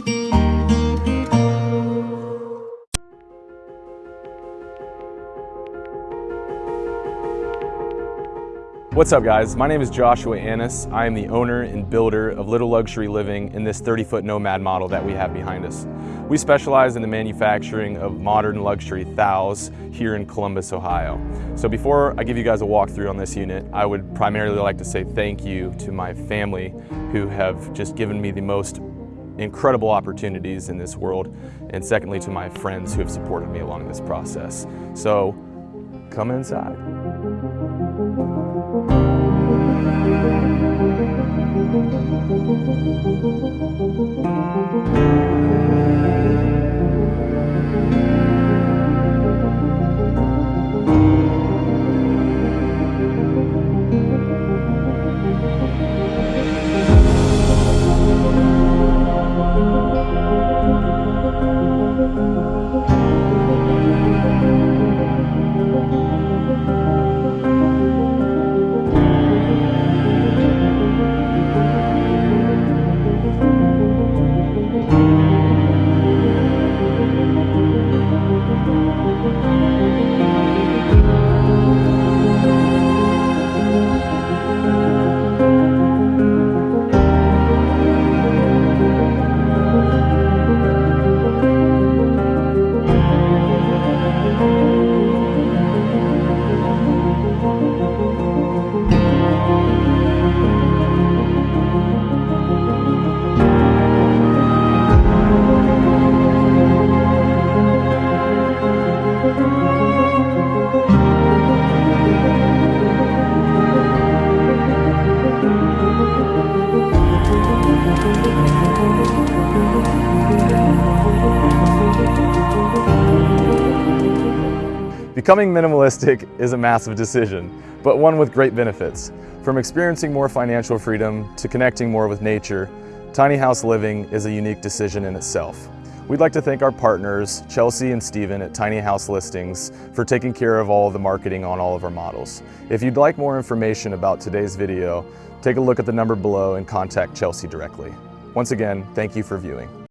What's up guys? My name is Joshua Annis. I am the owner and builder of Little Luxury Living in this 30-foot Nomad model that we have behind us. We specialize in the manufacturing of modern luxury THOWs here in Columbus, Ohio. So before I give you guys a walkthrough on this unit, I would primarily like to say thank you to my family who have just given me the most incredible opportunities in this world, and secondly to my friends who have supported me along this process. So come inside. Becoming minimalistic is a massive decision, but one with great benefits. From experiencing more financial freedom to connecting more with nature, tiny house living is a unique decision in itself. We'd like to thank our partners, Chelsea and Steven at Tiny House Listings, for taking care of all of the marketing on all of our models. If you'd like more information about today's video, take a look at the number below and contact Chelsea directly. Once again, thank you for viewing.